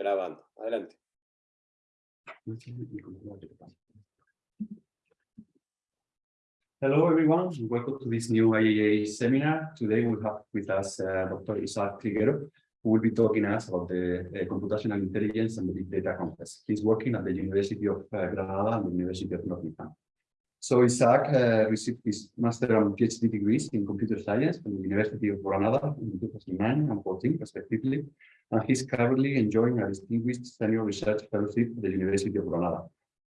Grabando. Adelante. Hello, everyone. Welcome to this new IAA seminar. Today we have with us uh, Dr. Isaac Triguero, who will be talking to us about the uh, computational intelligence and the big data context. He's working at the University of uh, Granada and the University of Nottingham. So Isaac uh, received his master and PhD degrees in computer science from the University of Granada in 2009 and 14, respectively. And he's currently enjoying a distinguished senior research fellowship at the University of Granada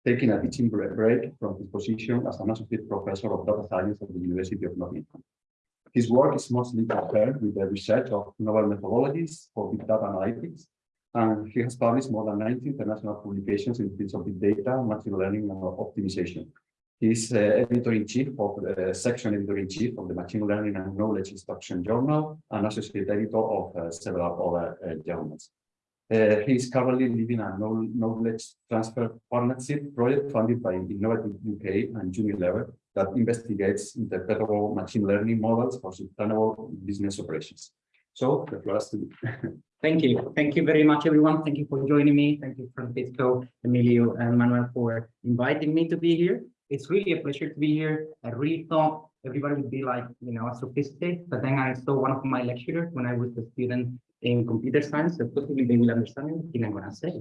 taking a teaching break from his position as an associate professor of data science at the University of Nottingham. His work is mostly concerned with the research of novel methodologies for big data analytics, and he has published more than 90 international publications in fields of big data, machine learning, and optimization. He is uh, editor-in-chief of the uh, section editor-in-chief of the Machine Learning and Knowledge Extraction Journal and associate editor of uh, several other uh, journals. Uh, he is currently leading a knowledge transfer partnership project funded by Innovate UK and Unilever that investigates interpretable machine learning models for sustainable business operations. So the floor is to you. Thank you. Thank you very much, everyone. Thank you for joining me. Thank you, Francisco, Emilio, and Manuel for inviting me to be here. It's really a pleasure to be here. I really thought everybody would be like, you know, a sophisticated, but then I saw one of my lecturers when I was a student in computer science, so possibly they will understand anything I'm to say.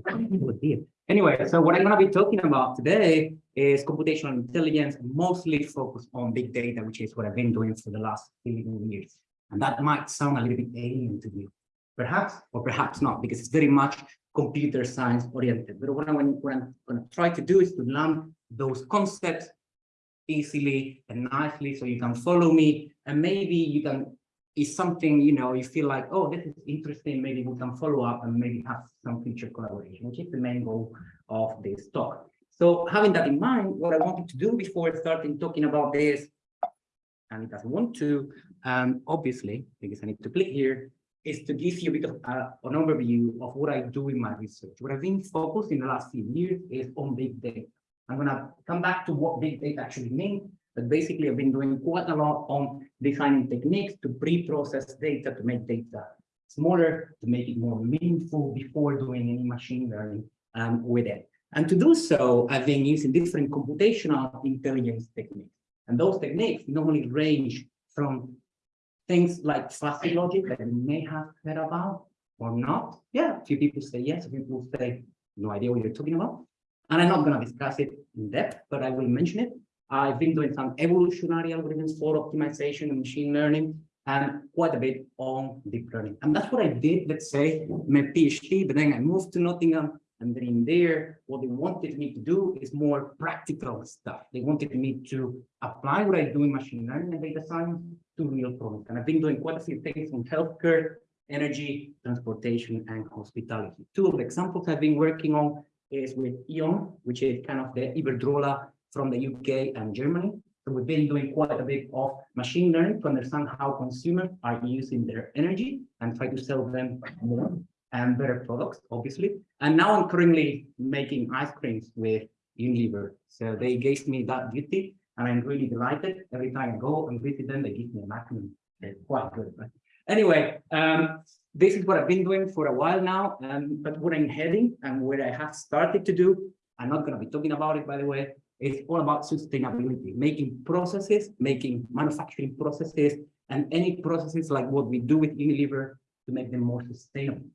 Anyway, so what I'm going to be talking about today is computational intelligence, mostly focused on big data, which is what I've been doing for the last 15 years. And that might sound a little bit alien to you, perhaps, or perhaps not, because it's very much computer science oriented. But what I'm, what I'm going to try to do is to learn those concepts easily and nicely so you can follow me and maybe you can is something, you know, you feel like, oh, this is interesting, maybe we can follow up and maybe have some future collaboration, which is the main goal of this talk. So having that in mind, what I wanted to do before starting talking about this, and it doesn't want to, um, obviously, because I need to click here, is to give you a bit of uh, an overview of what I do in my research. What I've been focused in the last few years is on big data. I'm going to come back to what big data actually means, but basically I've been doing quite a lot on designing techniques to pre-process data to make data smaller, to make it more meaningful before doing any machine learning um, with it. And to do so, I've been using different computational intelligence techniques. And those techniques normally range from things like fuzzy logic that you may have heard about or not. Yeah, a few people say yes, a few people say no idea what you're talking about. And I'm not going to discuss it in depth, but I will mention it. I've been doing some evolutionary algorithms for optimization and machine learning and quite a bit on deep learning. And that's what I did, let's say, my PhD, but then I moved to Nottingham and then in there, what they wanted me to do is more practical stuff. They wanted me to apply what I do in machine learning and data science to real problems. And I've been doing quite a few things in healthcare, energy, transportation, and hospitality. Two of the examples I've been working on is with E.ON, which is kind of the Iberdrola from the UK and Germany. So we've been doing quite a bit of machine learning to understand how consumers are using their energy and try to sell them more and better products, obviously. And now I'm currently making ice creams with Unilever. So they gave me that duty and I'm really delighted. Every time I go and visit them, they give me a magnum. They're quite good. Right? Anyway, um, this is what I've been doing for a while now, um, but what I'm heading and where I have started to do, I'm not going to be talking about it, by the way, it's all about sustainability, making processes, making manufacturing processes, and any processes like what we do with Unilever to make them more sustainable.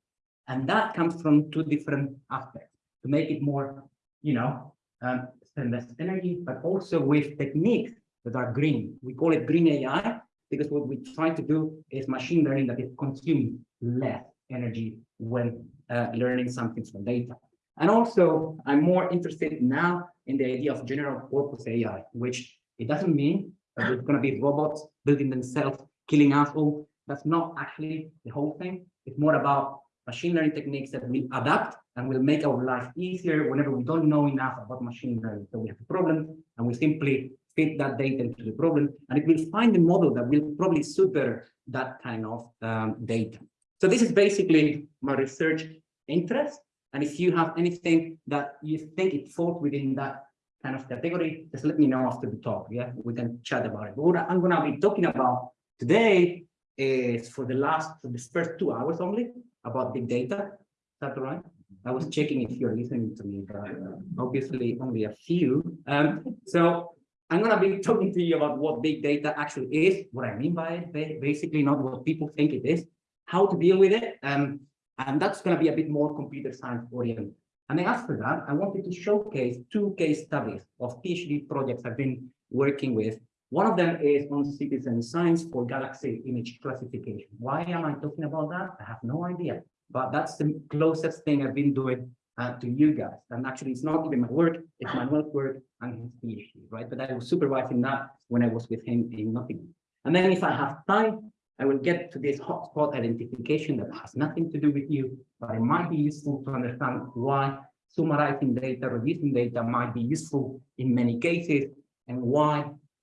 And that comes from two different aspects, to make it more, you know, um, spend less energy, but also with techniques that are green. We call it green AI because what we try to do is machine learning that is consuming less energy when uh, learning something from data. And also, I'm more interested now in the idea of general purpose AI, which it doesn't mean that there's going to be robots building themselves, killing us all. That's not actually the whole thing. It's more about machine learning techniques that will adapt and will make our life easier whenever we don't know enough about machine learning. So we have a problem and we simply fit that data into the problem and it will find a model that will probably suit better that kind of um, data. So this is basically my research interest. And if you have anything that you think it falls within that kind of category, just let me know after the talk. Yeah, we can chat about it. But what I'm going to be talking about today is for the last, for the first two hours only about big data. Is that right? I was checking if you're listening to me, but uh, obviously only a few. Um, so I'm gonna be talking to you about what big data actually is, what I mean by it, basically not what people think it is, how to deal with it, um, and that's gonna be a bit more computer science oriented. And then after that, I wanted to showcase two case studies of PhD projects I've been working with. One of them is on citizen science for galaxy image classification. Why am I talking about that? I have no idea, but that's the closest thing I've been doing uh, to you guys. And actually, it's not even my work, it's Manuel's work and his PhD, right? But I was supervising that when I was with him in Nottingham. And then if I have time, I will get to this hotspot identification that has nothing to do with you, but it might be useful to understand why summarizing data, reducing data might be useful in many cases, and why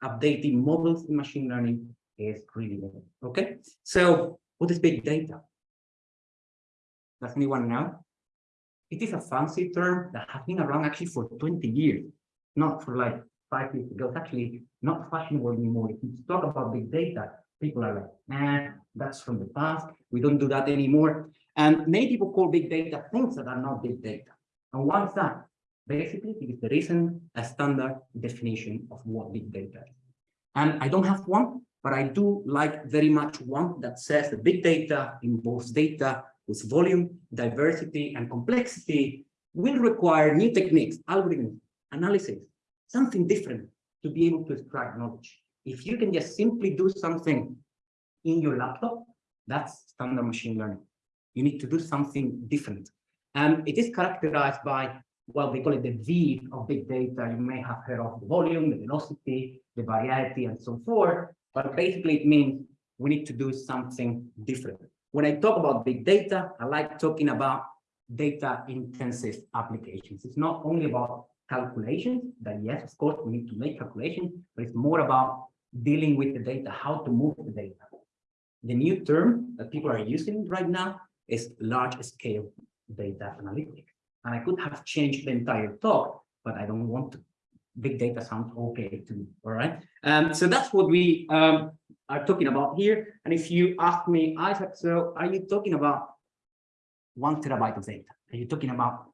updating models in machine learning is really good. Okay, so what is big data? Does anyone know? It is a fancy term that has been around actually for 20 years, not for like five years ago. It's actually not fashionable anymore. If you talk about big data, people are like, nah, that's from the past. We don't do that anymore. And many people call big data things that are not big data. And what's that? Basically, because there isn't a standard definition of what big data is. And I don't have one, but I do like very much one that says that big data involves data with volume, diversity, and complexity will require new techniques, algorithms, analysis, something different to be able to extract knowledge. If you can just simply do something in your laptop, that's standard machine learning. You need to do something different. And it is characterized by, well, they call it the V of big data. You may have heard of the volume, the velocity, the variety, and so forth. But basically, it means we need to do something different. When I talk about big data, I like talking about data intensive applications. It's not only about calculations that yes, of course, we need to make calculations, but it's more about dealing with the data, how to move the data. The new term that people are using right now is large scale data analytics. And I could have changed the entire talk, but I don't want to. Big data sounds okay to me, all right? Um, so that's what we um, are talking about here. And if you ask me, Isaac, so are you talking about one terabyte of data? Are you talking about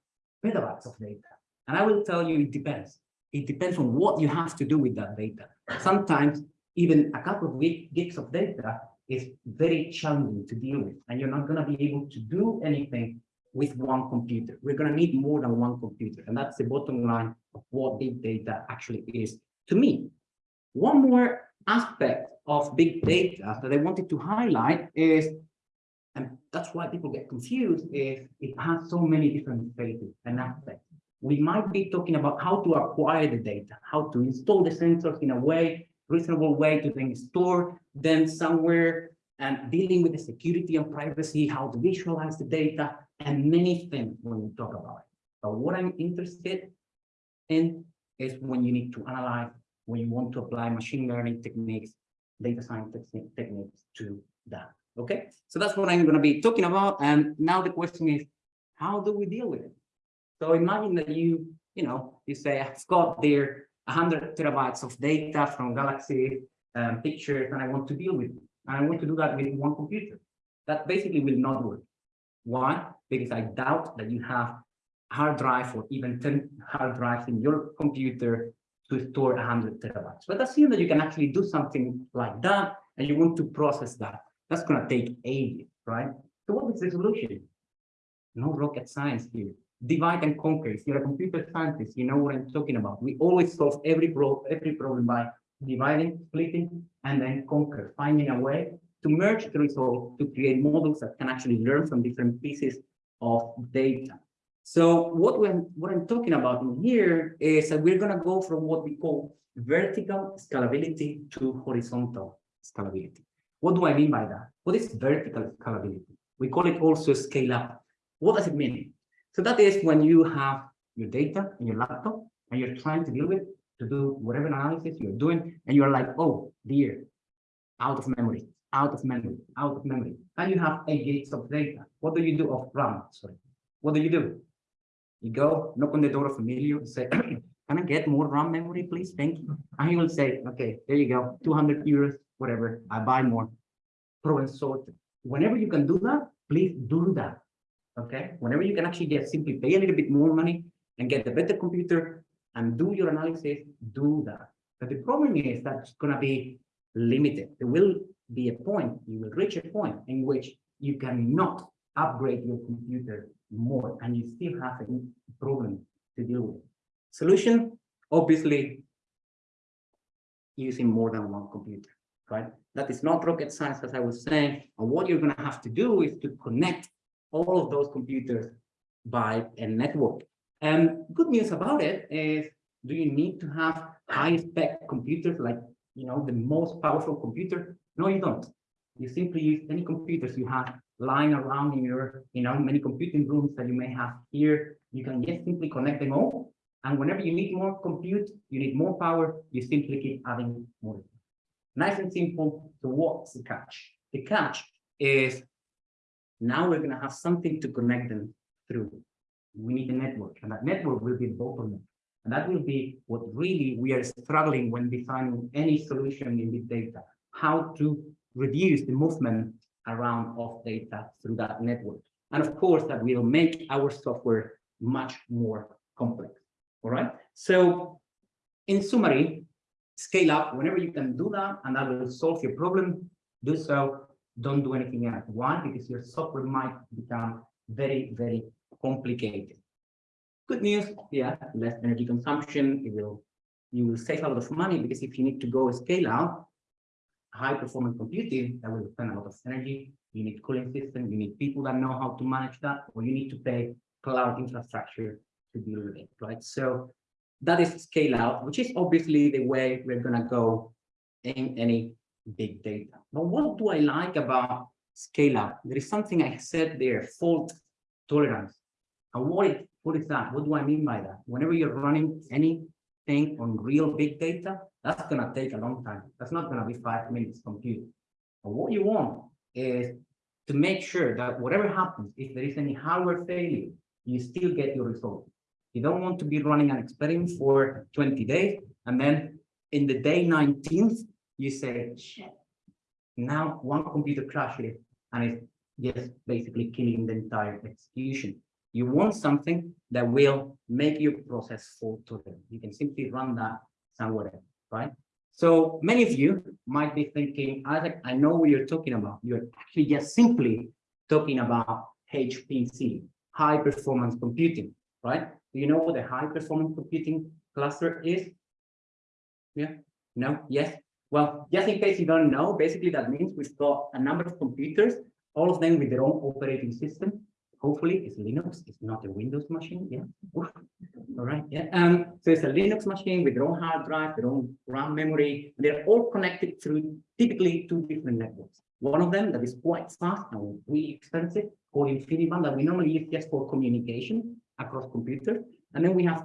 petabytes of data? And I will tell you, it depends. It depends on what you have to do with that data. Sometimes even a couple of gigs of data is very challenging to deal with, and you're not going to be able to do anything with one computer. We're going to need more than one computer, and that's the bottom line of what big data actually is to me. One more aspect of big data that I wanted to highlight is, and that's why people get confused, is it has so many different phases and aspects. We might be talking about how to acquire the data, how to install the sensors in a way, reasonable way to then store them somewhere and dealing with the security and privacy, how to visualize the data, and many things when we talk about it. But what I'm interested in is when you need to analyze, when you want to apply machine learning techniques, data science techniques to that. Okay, so that's what I'm going to be talking about. And now the question is, how do we deal with it? So imagine that you, you know, you say, I've got there 100 terabytes of data from Galaxy um, pictures, and I want to deal with it. And I want to do that with one computer. That basically will not work. Why? Because I doubt that you have hard drive or even 10 hard drives in your computer to store 100 terabytes. But assume that you can actually do something like that, and you want to process that. That's going to take ages, right? So what is the solution? No rocket science here divide and conquer. If you're a computer scientist, you know what I'm talking about. We always solve every, pro every problem by dividing, splitting, and then conquer, finding a way to merge the result to create models that can actually learn from different pieces of data. So what, what I'm talking about in here is that we're going to go from what we call vertical scalability to horizontal scalability. What do I mean by that? What is vertical scalability? We call it also scale up. What does it mean? So that is when you have your data in your laptop and you're trying to deal with to do whatever analysis you're doing, and you're like, oh dear, out of memory, out of memory, out of memory. And you have eight gigs of data. What do you do of RAM? Sorry. What do you do? You go knock on the door of Emilio and say, can I get more RAM memory, please? Thank you. And he will say, okay, there you go, 200 euros, whatever, I buy more. Problem sorted. Whenever you can do that, please do that Okay, whenever you can actually just simply pay a little bit more money and get a better computer and do your analysis, do that. But the problem is that it's gonna be limited. There will be a point, you will reach a point in which you cannot upgrade your computer more and you still have a problem to deal with. Solution, obviously, using more than one computer, right? That is not rocket science, as I was saying. And what you're going to have to do is to connect all of those computers by a network. And good news about it is, do you need to have high spec computers like, you know, the most powerful computer? No, you don't. You simply use any computers you have lying around in your, you know, many computing rooms that you may have here. You can just simply connect them all. And whenever you need more compute, you need more power, you simply keep adding more. Nice and simple. So what's the catch? The catch is now we're going to have something to connect them through. We need a network, and that network will be the bottleneck. And that will be what really we are struggling when defining any solution in big data, how to reduce the movement around of data through that network. And of course, that will make our software much more complex. All right. So in summary, scale up whenever you can do that, and that will solve your problem. Do so. Don't do anything else. Why? Because your software might become very, very complicated. Good news, yeah, less energy consumption. It will you will save a lot of money because if you need to go scale out, high performance computing, that will spend a lot of energy. You need cooling system, you need people that know how to manage that, or you need to pay cloud infrastructure to with it, right? So that is scale out, which is obviously the way we're gonna go in any big data. But what do I like about scale out? There is something I said there, fault tolerance. And what, it, what is that? What do I mean by that? Whenever you're running anything on real big data, that's gonna take a long time. That's not gonna be five minutes compute. But what you want is to make sure that whatever happens, if there is any hardware failure, you still get your result. You don't want to be running an experiment for 20 days and then in the day 19th, you say, shit, now one computer crashes and it's just basically killing the entire execution. You want something that will make your process fault tolerant. You can simply run that somewhere right? So many of you might be thinking, Isaac, I know what you're talking about. You're actually just simply talking about HPC, high performance computing, right? Do you know what a high performance computing cluster is? Yeah, no, yes. Well, just in case you don't know, basically that means we've got a number of computers, all of them with their own operating system. Hopefully it's Linux, it's not a Windows machine. Yeah. Oof. All right. Yeah. Um, so it's a Linux machine with their own hard drive, their own RAM memory. They're all connected through typically two different networks. One of them that is quite fast and really expensive, called InfiniBand, that we normally use just for communication across computers. And then we have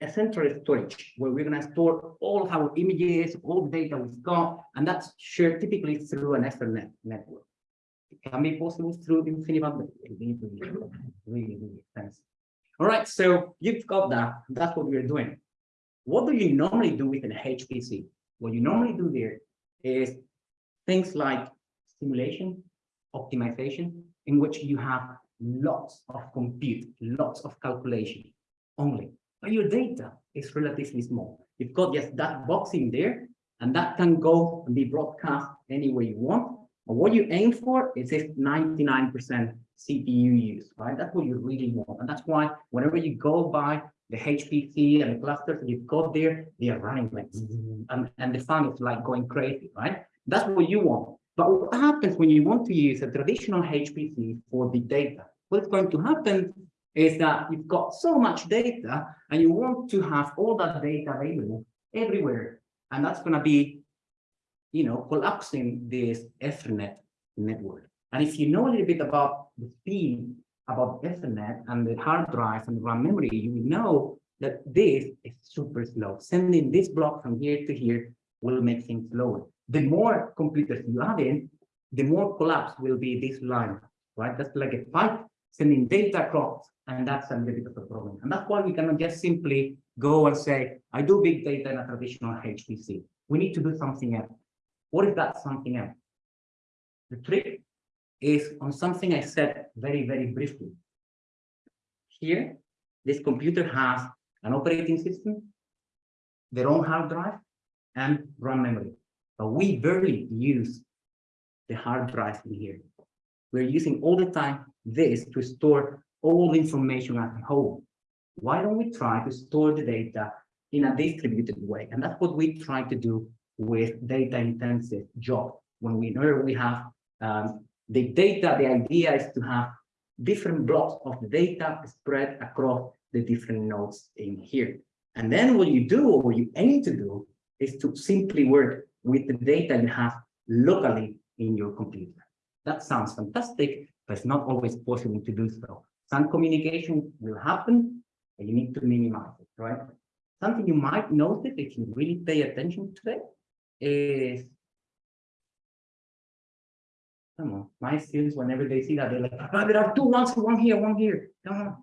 a central storage where we're going to store all of our images, all the data we've got, and that's shared typically through an Ethernet network. It can be possible through InfiniBand, but really, really, really, really expensive. All right, so you've got that. That's what we're doing. What do you normally do with an HPC? What you normally do there is things like simulation, optimization, in which you have lots of compute, lots of calculation only. But your data is relatively small. You've got just that box in there, and that can go and be broadcast any way you want. And what you aim for is this 99% CPU use, right? That's what you really want. And that's why whenever you go by the HPC and the clusters you've got there, they are running like, mm-hmm. and, and the fan is like going crazy, right? That's what you want. But what happens when you want to use a traditional HPC for big data? What's going to happen is that you've got so much data and you want to have all that data available everywhere. And that's going to be, you know, collapsing this Ethernet network. And if you know a little bit about the speed about Ethernet and the hard drive and RAM memory, you know that this is super slow. Sending this block from here to here will make things slower. The more computers you add in, the more collapse will be this line, right? That's like a pipe sending data across, and that's a little bit of a problem. And that's why we cannot just simply go and say, I do big data in a traditional HPC. We need to do something else. What is that something else? The trick is on something I said very, very briefly. Here, this computer has an operating system, their own hard drive, and RAM memory. But we barely use the hard drive in here. We're using all the time this to store all the information at home. Why don't we try to store the data in a distributed way? And that's what we try to do with data intensive job. When we know we have um, the data, the idea is to have different blocks of the data spread across the different nodes in here. And then what you do, or what you aim to do, is to simply work with the data you have locally in your computer. That sounds fantastic, but it's not always possible to do so. Some communication will happen, and you need to minimize it, right? Something you might notice if you really pay attention to it is come on, my students, whenever they see that, they're like, "Ah, there are two ones, one here, one here. Come on.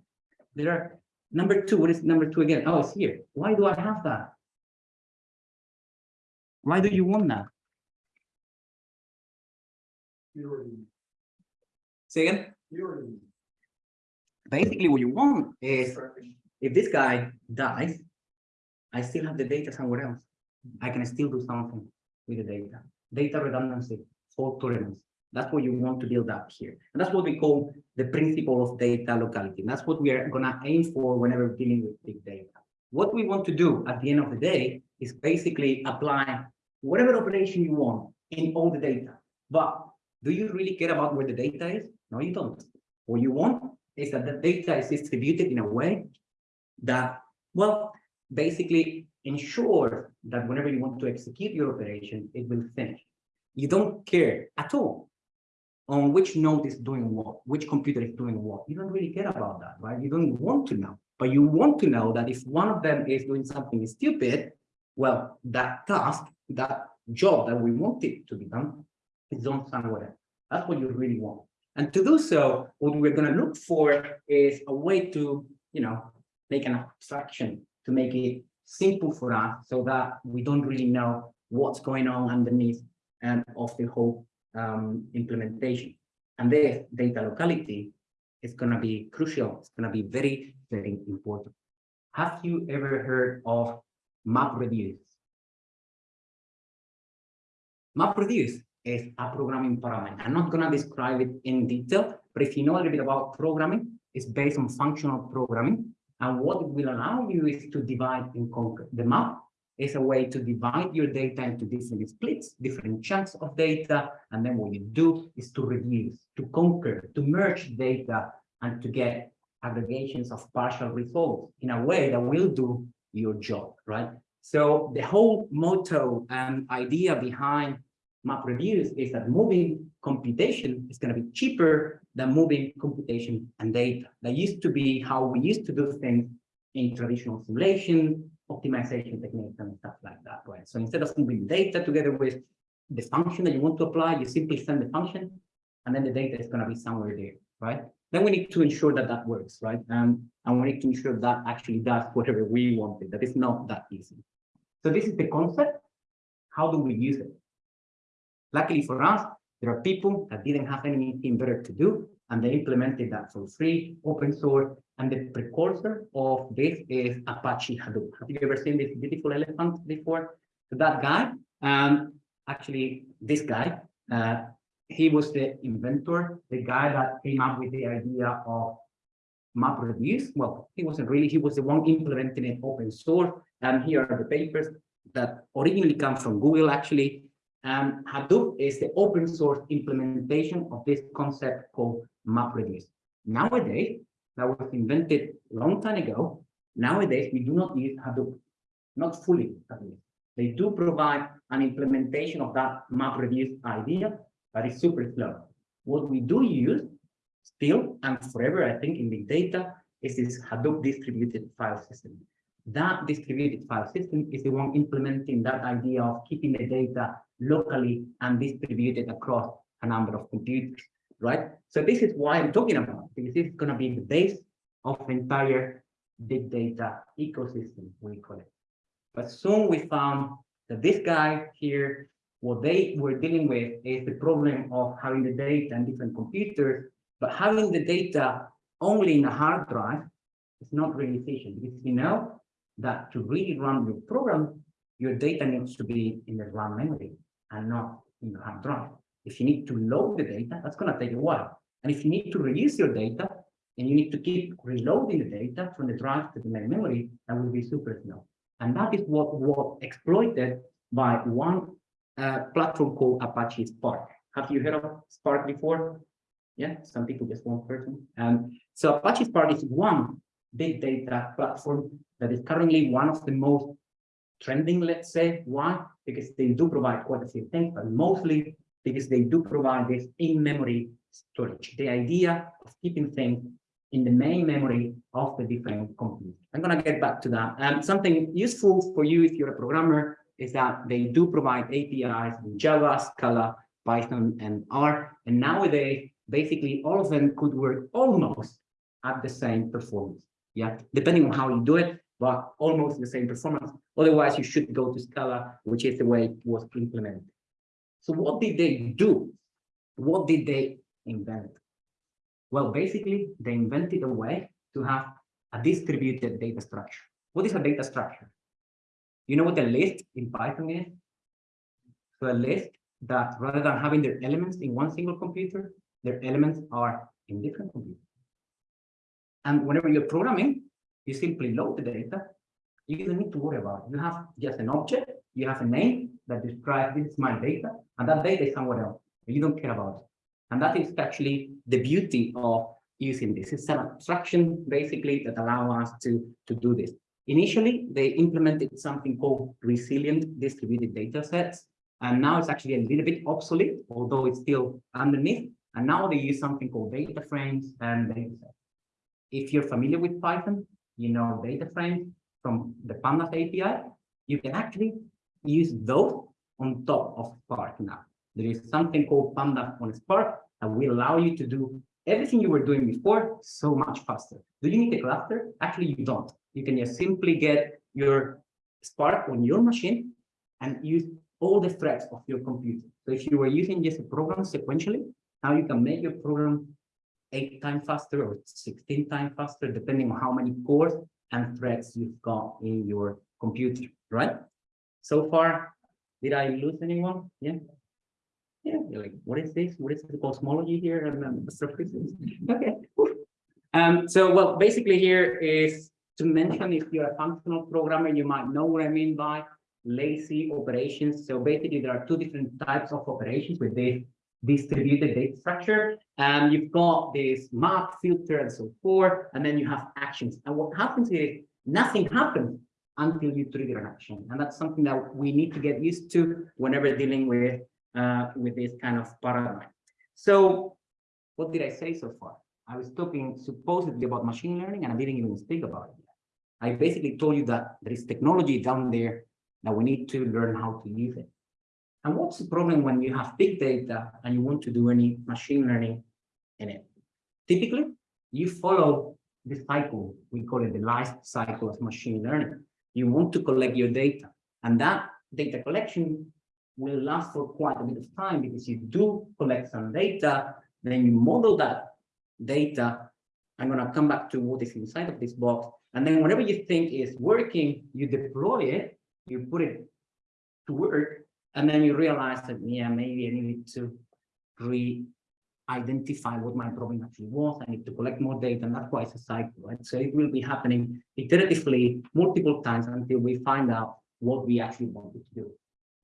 There are number two. What is number two again? Oh, it's here. Why do I have that? Why do you want that? Say again? Basically, what you want is if this guy dies, I still have the data somewhere else. I can still do something with the data. Data redundancy, fault tolerance. That's what you want to build up here. And that's what we call the principle of data locality. And that's what we are gonna aim for whenever dealing with big data. What we want to do at the end of the day is basically apply whatever operation you want in all the data. But do you really care about where the data is? No, you don't. What you want is that the data is distributed in a way that, well, basically ensure that whenever you want to execute your operation, it will finish. You don't care at all on which node is doing what, which computer is doing what. You don't really care about that, right? You don't want to know, but you want to know that if one of them is doing something stupid, well, that task, that job that we want it to be done is done somewhere. That's what you really want. And to do so, what we're going to look for is a way to, you know, make an abstraction to make it simple for us so that we don't really know what's going on underneath and of the whole um, implementation. And the data locality is going to be crucial. It's going to be very, very important. Have you ever heard of MapReduce? MapReduce is a programming paradigm. I'm not going to describe it in detail, but if you know a little bit about programming, it's based on functional programming. And what it will allow you is to divide and conquer. The map is a way to divide your data into different splits, different chunks of data. And then what you do is to reduce, to conquer, to merge data and to get aggregations of partial results in a way that will do your job, right? So the whole motto and idea behind MapReduce is that moving computation is going to be cheaper than moving computation and data. That used to be how we used to do things in traditional simulation, optimization techniques and stuff like that, right? So instead of moving data together with the function that you want to apply, you simply send the function and then the data is going to be somewhere there, right? Then we need to ensure that that works, right? Um, and we need to ensure that actually does whatever we wanted. That is not that easy. So this is the concept. How do we use it? Luckily for us, there are people that didn't have anything better to do, and they implemented that for free, open source, and the precursor of this is Apache Hadoop. Have you ever seen this beautiful elephant before? So that guy, um, actually, this guy, uh, he was the inventor, the guy that came up with the idea of MapReduce. Well, he wasn't really, he was the one implementing it open source. And here are the papers that originally come from Google, actually. And Hadoop is the open source implementation of this concept called MapReduce. Nowadays, that was invented long time ago. Nowadays, we do not use Hadoop, not fully. They do provide an implementation of that MapReduce idea, but it's super slow. What we do use still and forever, I think, in big data is this Hadoop distributed file system. That distributed file system is the one implementing that idea of keeping the data locally and distributed across a number of computers, right? So this is why I'm talking about, because this is going to be the base of the entire big data ecosystem, we call it. But soon we found that this guy here what they were dealing with is the problem of having the data in different computers, but having the data only in a hard drive is not really efficient because you know that to really run your program, your data needs to be in the RAM memory and not in the hard drive. If you need to load the data, that's going to take a while. And if you need to release your data and you need to keep reloading the data from the drive to the main memory, that will be super slow. And that is what was exploited by one uh, platform called Apache Spark. Have you heard of Spark before? Yeah, some people just one person. Um, so Apache Spark is one big data platform that is currently one of the most trending, let's say. Why? Because they do provide quite a few things, but mostly because they do provide this in-memory storage. The idea of keeping things in the main memory of the different computers. I'm going to get back to that. Um, something useful for you if you're a programmer is that they do provide APIs in Java, Scala, Python, and R. And nowadays, basically all of them could work almost at the same performance. Yeah, depending on how you do it, but almost the same performance. Otherwise, you should go to Scala, which is the way it was implemented. So what did they do? What did they invent? Well, basically, they invented a way to have a distributed data structure. What is a data structure? You know what a list in Python is? So a list that rather than having their elements in one single computer, their elements are in different computers. And whenever you're programming, you simply load the data. You don't need to worry about it. You have just an object, you have a name that describes this is my data, and that data is somewhere else. You don't care about it. And that is actually the beauty of using this. It's an abstraction basically that allow us to, to do this. Initially, they implemented something called resilient distributed data sets. And now it's actually a little bit obsolete, although it's still underneath. And now they use something called data frames and data sets. If you're familiar with Python, you know data frames from the Pandas API, you can actually use those on top of Spark now. There is something called Pandas on Spark that will allow you to do everything you were doing before so much faster. Do you need a cluster? Actually, you don't. You can just simply get your Spark on your machine and use all the threads of your computer. So if you were using just a program sequentially, now you can make your program eight times faster or 16 times faster, depending on how many cores and threads you've got in your computer, right? So far, did I lose anyone? Yeah. Yeah, you're like, what is this? What is the cosmology here? And then okay. Um, so well, basically here is to mention if you're a functional programmer, you might know what I mean by lazy operations. So basically there are two different types of operations with this distributed data structure. And you've got this map, filter, and so forth, and then you have actions. And what happens is nothing happens until you trigger an action. And that's something that we need to get used to whenever dealing with, uh, with this kind of paradigm. So what did I say so far? I was talking supposedly about machine learning and I didn't even speak about it. I basically told you that there is technology down there that we need to learn how to use it. And what's the problem when you have big data and you want to do any machine learning in it? Typically, you follow the cycle. We call it the life cycle of machine learning. You want to collect your data, and that data collection will last for quite a bit of time because you do collect some data, then you model that data. I'm going to come back to what is inside of this box. And then whenever you think is working, you deploy it, you put it to work, and then you realize that, yeah, maybe I need to re-identify what my problem actually was. I need to collect more data, and that's why it's a cycle, right? So it will be happening iteratively multiple times until we find out what we actually wanted to do.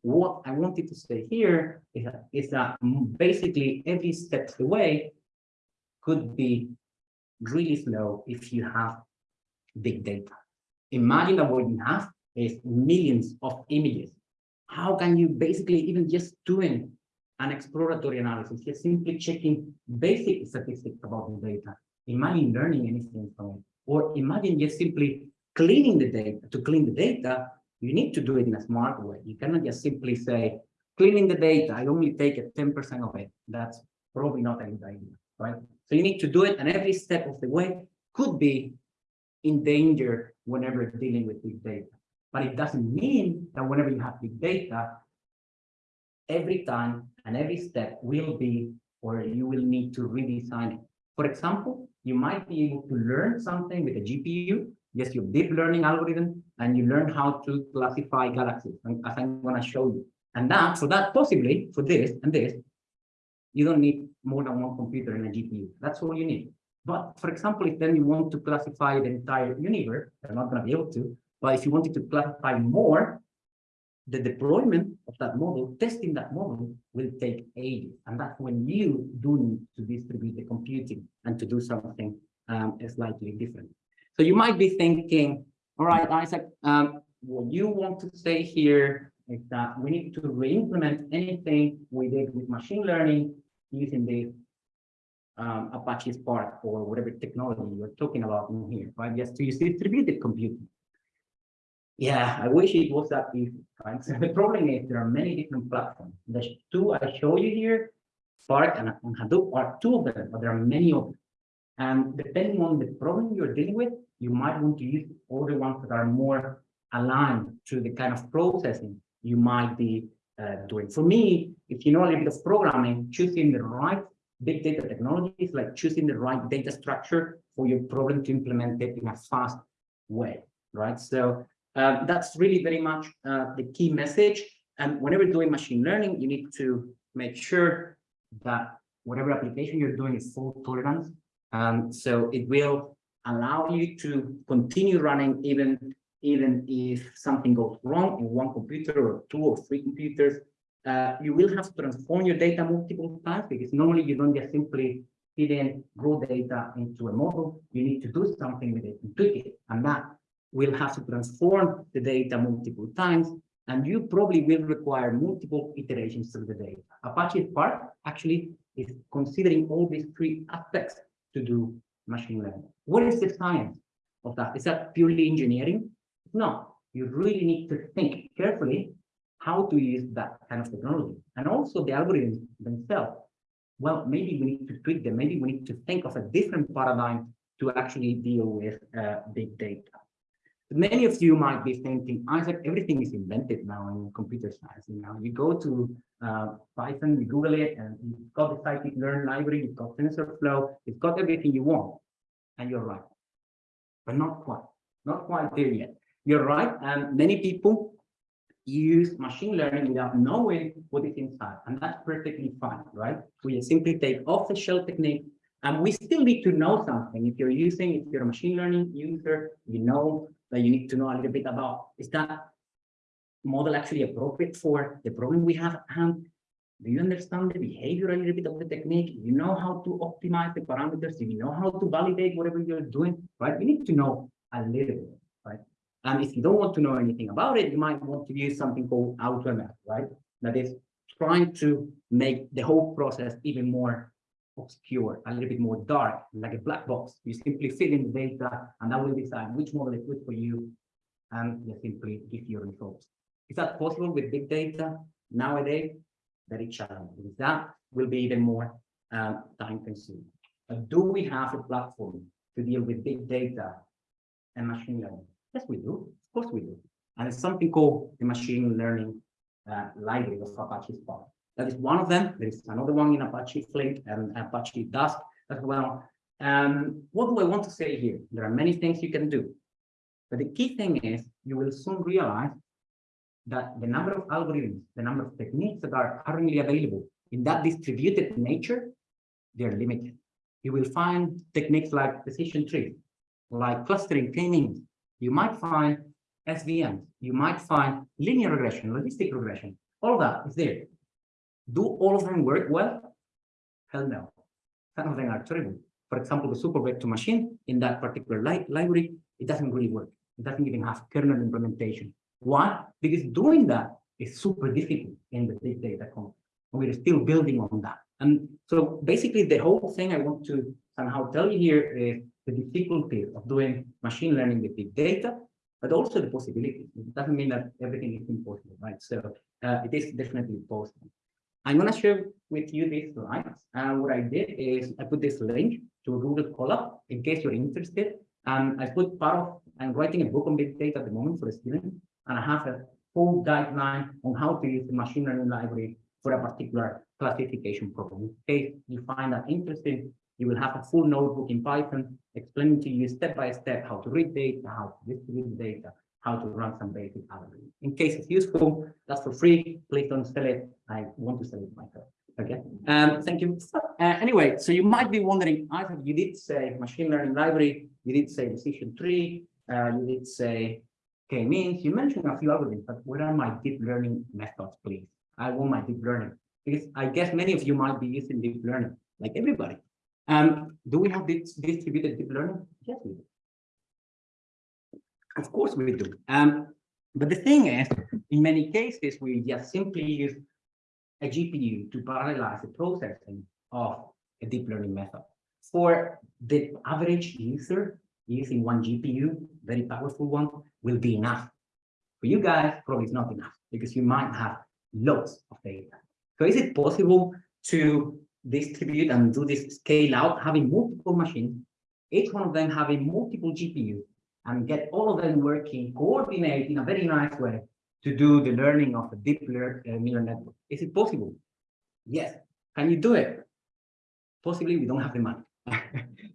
What I wanted to say here is that, is that basically every step of the way could be really slow if you have big data. Imagine that what you have is millions of images how can you basically even just doing an exploratory analysis, just simply checking basic statistics about the data, imagine learning anything from it, or imagine just simply cleaning the data. To clean the data, you need to do it in a smart way. You cannot just simply say, cleaning the data, I only take 10% of it. That's probably not a good idea, right? So you need to do it, and every step of the way could be in danger whenever dealing with big data. But it doesn't mean that whenever you have big data, every time and every step will be, or you will need to redesign it. For example, you might be able to learn something with a GPU, yes, your deep learning algorithm, and you learn how to classify galaxies, as I'm going to show you. And that, for that, possibly, for this and this, you don't need more than one computer and a GPU. That's all you need. But for example, if then you want to classify the entire universe, you're not going to be able to. But if you wanted to classify more, the deployment of that model, testing that model will take ages. And that's when you do need to distribute the computing and to do something um, slightly different. So you might be thinking, all right, Isaac, um, what you want to say here is that we need to re-implement anything we did with machine learning using the um, Apache Spark or whatever technology you're talking about in here, right? Just to use distributed computing. Yeah, I wish it was that easy, right? So the problem is there are many different platforms. The two I show you here, Spark and, and Hadoop are two of them, but there are many of them. And depending on the problem you're dealing with, you might want to use other ones that are more aligned to the kind of processing you might be uh, doing. For me, if you know a little bit of programming, choosing the right big data technologies, like choosing the right data structure for your problem to implement it in a fast way, right? So uh, that's really very much uh, the key message. And whenever doing machine learning, you need to make sure that whatever application you're doing is fault tolerant. Um, so it will allow you to continue running even even if something goes wrong in one computer or two or three computers, uh, you will have to transform your data multiple times because normally you don't just simply feed in raw data into a model. You need to do something with it and tweak it. And that will have to transform the data multiple times. And you probably will require multiple iterations through the data. Apache Spark actually is considering all these three aspects to do machine learning. What is the science of that? Is that purely engineering? No, you really need to think carefully how to use that kind of technology. And also the algorithms themselves. Well, maybe we need to tweak them. Maybe we need to think of a different paradigm to actually deal with uh, big data. Many of you might be thinking, Isaac, everything is invented now in computer science. You know, you go to uh, Python, you Google it, and you've got the scikit-learn library, you've got TensorFlow, you've got everything you want, and you're right. But not quite, not quite there yet. You're right, and many people use machine learning without knowing what is inside, and that's perfectly fine, right? We simply take off-the-shelf technique, and we still need to know something. If you're using, if you're a machine learning user, you know that you need to know a little bit about, is that model actually appropriate for the problem we have and? Do you understand the behavior a little bit of the technique? You know how to optimize the parameters? You know how to validate whatever you're doing, right? You need to know a little bit, right? And if you don't want to know anything about it, you might want to use something called AutoML, right? That is trying to make the whole process even more obscure, a little bit more dark, like a black box. You simply fill in the data and that will decide which model is good for you and you simply give your results. Is that possible with big data nowadays? Very challenging. That will be even more uh, time consuming. But do we have a platform to deal with big data and machine learning? Yes, we do. Of course we do. And it's something called the machine learning uh, library of Apache Spark. That is one of them. There is another one in Apache Flink and Apache Dask as well. Um, what do I want to say here? There are many things you can do. But the key thing is you will soon realize that the number of algorithms, the number of techniques that are currently available in that distributed nature, they're limited. You will find techniques like decision trees, like clustering, k-means, you might find SVMs, you might find linear regression, logistic regression, all that is there. Do all of them work well? Hell no. Some of them are terrible. For example, the super vector machine in that particular li library, it doesn't really work. It doesn't even have kernel implementation. Why? Because doing that is super difficult in the big data context. We're still building on that. And so basically the whole thing I want to somehow tell you here is the difficulty of doing machine learning with big data, but also the possibilities. It doesn't mean that everything is impossible, right? So uh, it is definitely possible. I'm going to share with you these slides. And what I did is I put this link to Google Colab in case you're interested. And I put part of, I'm writing a book on big data at the moment for a student, and I have a full guideline on how to use the machine learning library for a particular classification problem. In case you find that interesting, you will have a full notebook in Python explaining to you step by step how to read data, how to distribute data, how to run some basic algorithms. In case it's useful, that's for free. Please don't sell it. I want to sell it myself. Okay. Um, thank you. Uh, anyway, so you might be wondering, Isaac, you did say machine learning library, you did say decision tree, uh, you did say k-means, you mentioned a few algorithms, but what are my deep learning methods, please? I want my deep learning because I guess many of you might be using deep learning, like everybody. Um, do we have this distributed deep learning? Yes, we do. Of course we do. Um, but the thing is, in many cases, we just simply use a GPU to parallelize the processing of a deep learning method. For the average user, using one GPU, very powerful one, will be enough. For you guys, probably it's not enough because you might have loads of data. So is it possible to distribute and do this scale out, having multiple machines, each one of them having multiple GPUs, and get all of them working, coordinate in a very nice way to do the learning of a deep uh, neural network. Is it possible? Yes. Can you do it? Possibly we don't have the money.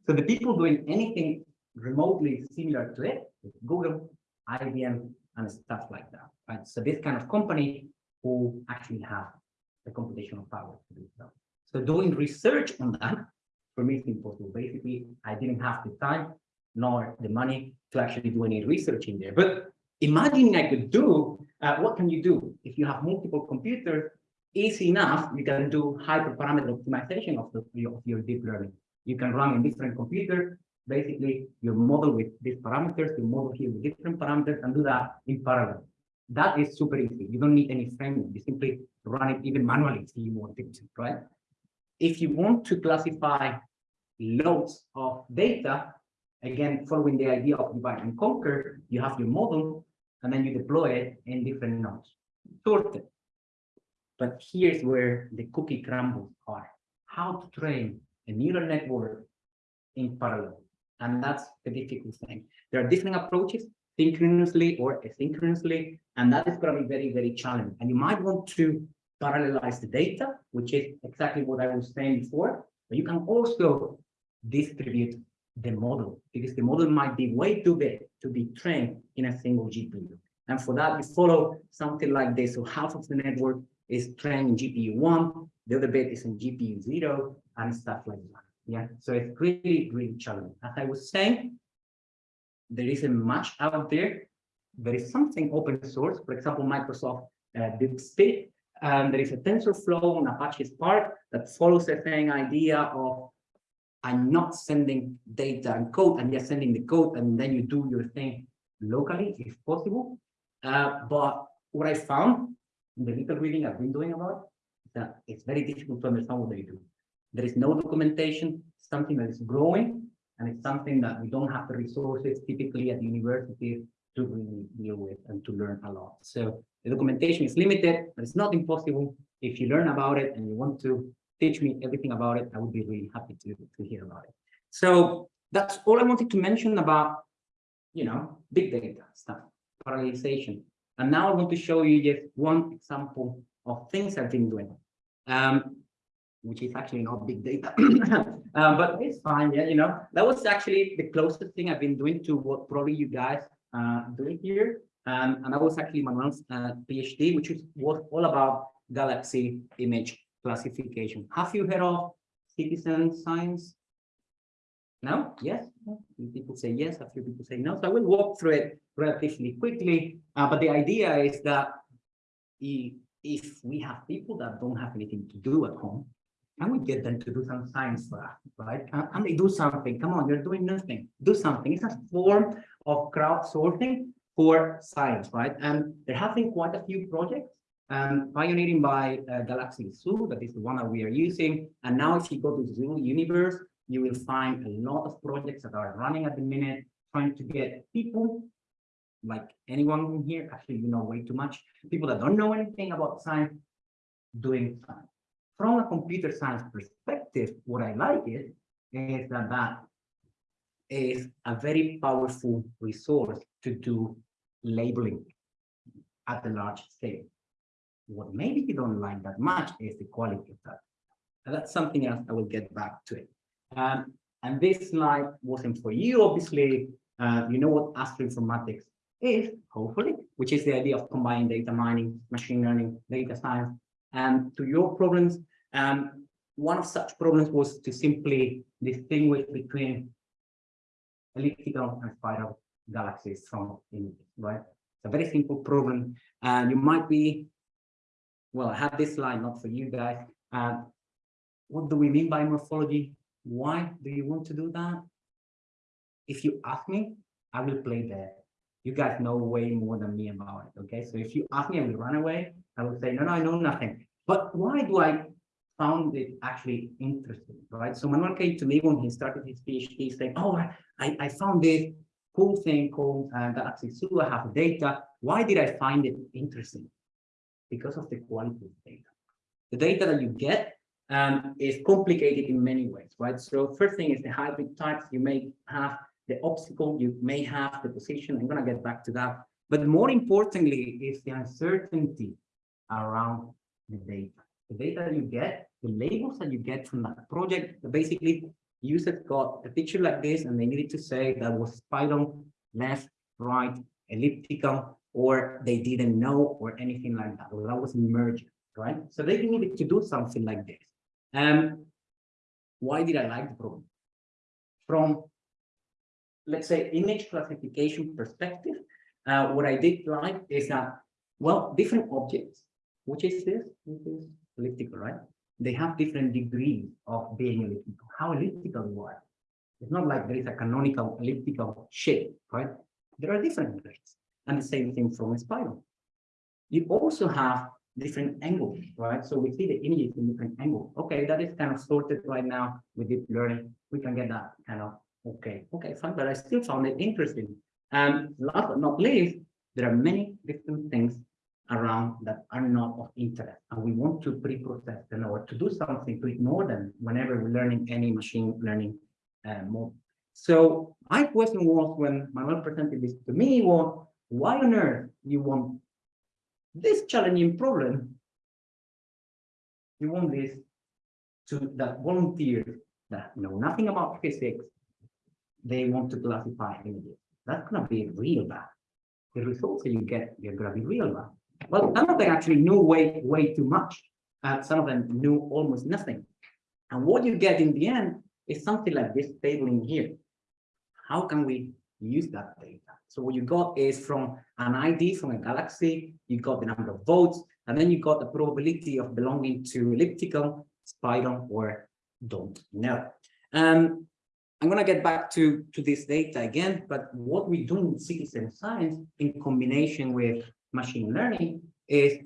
so the people doing anything remotely similar to it, Google, IBM, and stuff like that. Right? So this kind of company who actually have the computational power to do so. So doing research on that, for me, it's impossible. Basically, I didn't have the time nor the money to actually do any research in there. But imagining I could do, uh, what can you do? If you have multiple computers, easy enough, you can do hyperparameter optimization of, the, of your deep learning. You can run in different computers, basically your model with these parameters, your model here with different parameters, and do that in parallel. That is super easy. You don't need any framework. You simply run it even manually if you want it, right? If you want to classify loads of data, again, following the idea of divide and conquer, you have your model, and then you deploy it in different nodes, sorted. But here's where the cookie crumbles are. How to train a neural network in parallel. And that's the difficult thing. There are different approaches, synchronously or asynchronously, and that is going to be very, very challenging. And you might want to parallelize the data, which is exactly what I was saying before, but you can also distribute the model because the model might be way too big to be trained in a single GPU. And for that, we follow something like this. So half of the network is trained in GPU one, the other bit is in GPU zero, and stuff like that. Yeah, so it's really, really challenging. As I was saying, there isn't much out there. There is something open source, for example, Microsoft uh, DeepSpeed. Um, there is a TensorFlow on Apache Spark that follows the same idea of I'm not sending data and code, I'm just sending the code and then you do your thing locally if possible. Uh, but what I found in the little reading I've been doing about it, that it's very difficult to understand what they do. There is no documentation, something that is growing, and it's something that we don't have the resources typically at universities to really deal with and to learn a lot. So the documentation is limited, but it's not impossible. If you learn about it and you want to teach me everything about it, I would be really happy to, to hear about it. So that's all I wanted to mention about, you know, big data stuff, parallelization. And now I want to show you just one example of things I've been doing, um, which is actually not big data, uh, but it's fine. Yeah, you know, that was actually the closest thing I've been doing to what probably you guys uh, doing here. Um, and that was actually Manuel's uh, PhD, which is, was all about galaxy image classification. Have you heard of citizen science? No? Yes? People say yes, a few people say no. So I will walk through it relatively quickly. Uh, but the idea is that if, if we have people that don't have anything to do at home, can we get them to do some science for us, right? Can, they do something? Come on, you're doing nothing. Do something. It's a form of crowdsourcing for science, right? And there have been quite a few projects um, pioneering by uh, Galaxy Zoo, that is the one that we are using. And now if you go to Zooniverse, you will find a lot of projects that are running at the minute, trying to get people like anyone here, actually, you know way too much, people that don't know anything about science, doing science. From a computer science perspective, what I like it is that that is a very powerful resource to do labeling at the large scale. What maybe you don't like that much is the quality of that. And that's something else I will get back to it. Um, and this slide wasn't for you, obviously. Uh, you know what astroinformatics is, hopefully, which is the idea of combining data mining, machine learning, data science, and to your problems. Um, one of such problems was to simply distinguish between elliptical and spiral galaxies from images, right? It's a very simple problem, and you might be, well, I have this slide not for you guys. Uh, what do we mean by morphology? Why do you want to do that? If you ask me, I will play there. You guys know way more than me about it, okay? So if you ask me, I will run away. I will say, no, no, I know nothing. But why do I found it actually interesting, right? So Manuel came to me when he started his PhD saying, oh, I, I found this cool thing called uh, Galaxy Zoo. I have data. Why did I find it interesting? Because of the quality of data. The data that you get um, is complicated in many ways, right? So first thing is the hybrid types. You may have the obstacle, you may have the position. I'm going to get back to that. But more importantly is the uncertainty around the data. The data that you get, the labels that you get from that project, basically users got a picture like this and they needed to say that was spiral, left, right, elliptical, or they didn't know or anything like that, or that was emergent, right? So they needed to do something like this. Um, why did I like the problem? From, let's say, image classification perspective, uh, what I did like is that, well, different objects, which is this, which is elliptical, right? They have different degrees of being elliptical. How elliptical you are. It's not like there is a canonical elliptical shape, right? There are different grades. And the same thing from a spiral. You also have different angles, right? So we see the image in different angles. Okay, that is kind of sorted right now with deep learning. We can get that kind of okay, okay, fine, but I still found it interesting. And last but not least, there are many different things around that are not of interest. And we want to pre-process them or to do something to ignore them whenever we're learning any machine learning uh, model. So my question was when Manuel presented this to me was, why on earth you want this challenging problem? You want this to that volunteers that know nothing about physics, they want to classify images. That's going to be real bad. The results that you get, they're going to be real bad. Well, some of them actually knew way, way too much. and some of them knew almost nothing. And what you get in the end is something like this table in here. How can we use that data? So what you got is from an ID from a galaxy, you got the number of votes, and then you got the probability of belonging to elliptical, spiral, or don't know. Um, I'm going to get back to, to this data again, but what we do in citizen science in combination with machine learning is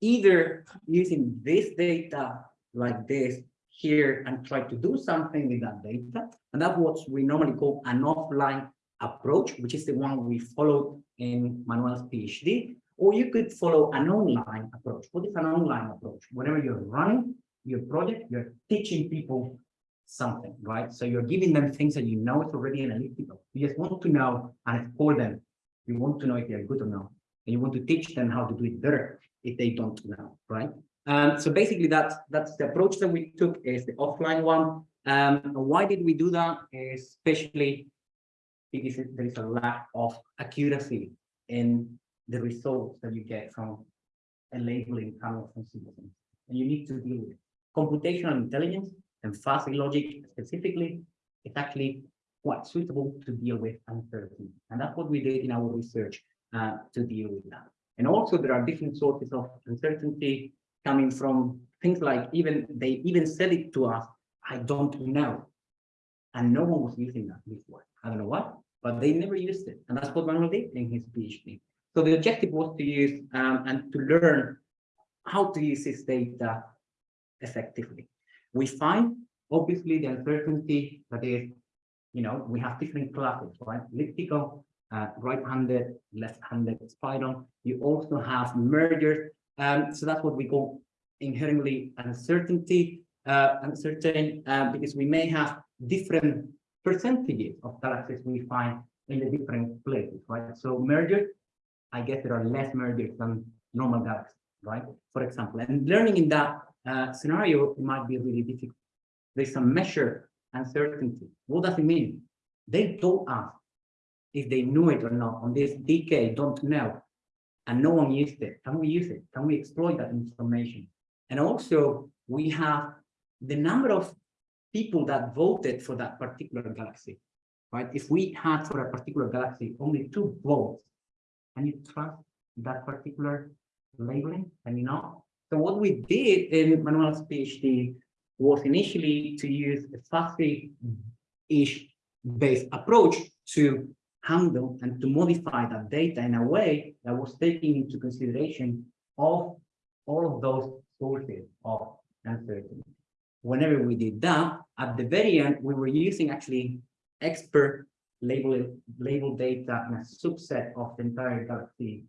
either using this data like this here and try to do something with that data. And that's what we normally call an offline approach, which is the one we followed in Manuel's PhD. Or you could follow an online approach. What is an online approach? Whenever you're running your project, you're teaching people something, right? So you're giving them things that you know it's already analytical. You just want to know and for them. You want to know if they're good or not and you want to teach them how to do it better if they don't know, right? Um, so basically, that's that's the approach that we took is the offline one. Um, why did we do that? Especially because there is a lack of accuracy in the results that you get from a labeling panel from citizens. And you need to deal with it. Computational intelligence and fuzzy logic specifically is actually quite suitable to deal with uncertainty. And that's what we did in our research uh, to deal with that. And also there are different sources of uncertainty coming from things like even they even said it to us, I don't know. And no one was using that before. I don't know what, but they never used it. And that's what Manuel did in his PhD. So the objective was to use um, and to learn how to use this data effectively. We find obviously the uncertainty that is, you know, we have different classes, right? Elliptical, uh, right-handed, left-handed spiral. You also have mergers. Um, so that's what we call inherently uncertainty, uh, uncertain, uh, because we may have different percentages of galaxies we find in the different places, right? So mergers, I guess there are less mergers than normal galaxies. right? For example, and learning in that uh, scenario might be really difficult. There's some measure uncertainty. What does it mean? They told us if they knew it or not on this decade, don't know, and no one used it. Can we use it? Can we exploit that information? And also, we have the number of people that voted for that particular galaxy, right? If we had for a particular galaxy only two votes, can you trust that particular labeling? Can you not? So what we did in Manuel's PhD was initially to use a fuzzy-ish based approach to handle and to modify that data in a way that was taking into consideration of all of those sources of uncertainty. Whenever we did that, at the very end, we were using actually expert label label data in a subset of the entire galaxy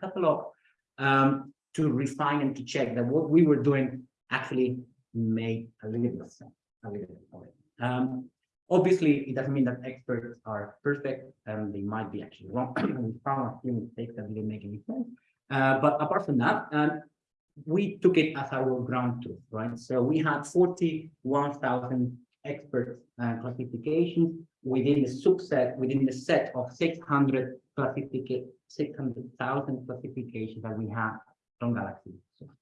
catalog um, to refine and to check that what we were doing actually made a little bit of sense. A little bit of it. Um, obviously, it doesn't mean that experts are perfect and they might be actually wrong. we found a few mistakes that didn't make any sense. Uh, but apart from that, um, we took it as our ground truth, right? So we had 41,000 expert uh, classifications within the subset, within the set of 600 classification, 600,000 classifications that we have from Galaxy,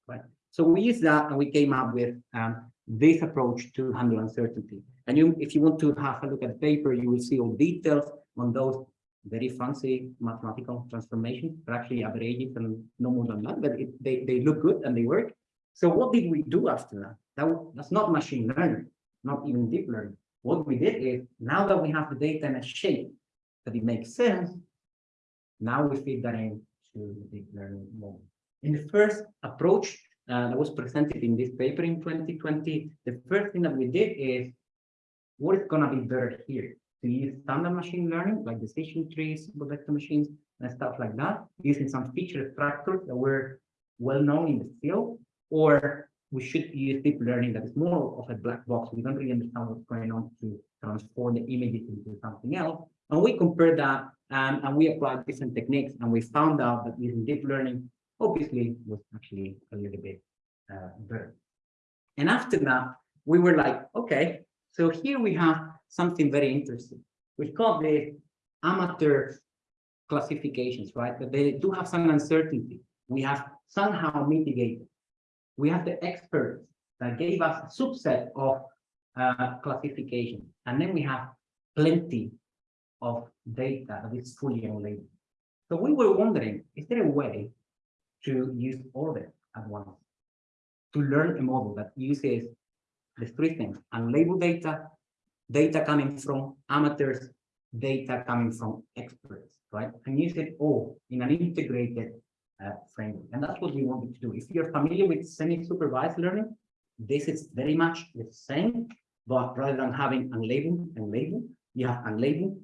right? So we used that and we came up with um, this approach to handle uncertainty. And you, if you want to have a look at the paper, you will see all details on those very fancy mathematical transformations, but actually averages and no more than that, but it, they, they look good and they work. So what did we do after that? that? That's not machine learning, not even deep learning. What we did is, now that we have the data in a shape that it makes sense, now we feed that into the deep learning model. In the first approach uh, that was presented in this paper in 2020, the first thing that we did is, what is going to be better here? To use standard machine learning, like decision trees, vector machines, and stuff like that, using some feature extractors that were well known in the field, or we should use deep learning that is more of a black box. We don't really understand what's going on to transform the images into something else. And we compared that um, and we applied different techniques and we found out that using deep learning obviously was actually a little bit uh, better. And after that, we were like, okay, so here we have something very interesting. We call the amateur classifications, right? But they do have some uncertainty. We have somehow mitigated. We have the experts that gave us a subset of uh, classification. And then we have plenty of data that is fully unlabeled. So we were wondering, is there a way to use all of it at once? To learn a model that uses the three things, unlabeled data, data coming from amateurs, data coming from experts, right? And use it all in an integrated uh, framework. And that's what we wanted to do. If you're familiar with semi-supervised learning, this is very much the same, but rather than having unlabeled and labeled, you have unlabeled,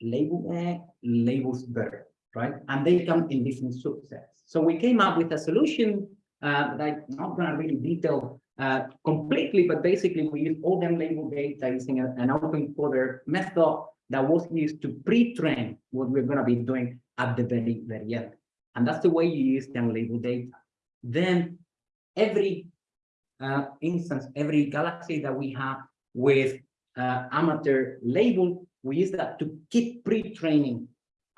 label uh, labels better, right? And they come in different subsets. So we came up with a solution uh, that I'm not going to really detail uh, completely, but basically we use all them label data using a, an autoencoder method that was used to pre-train what we're going to be doing at the very, very end. And that's the way you use the label data. Then every uh, instance, every galaxy that we have with uh, amateur label, we use that to keep pre-training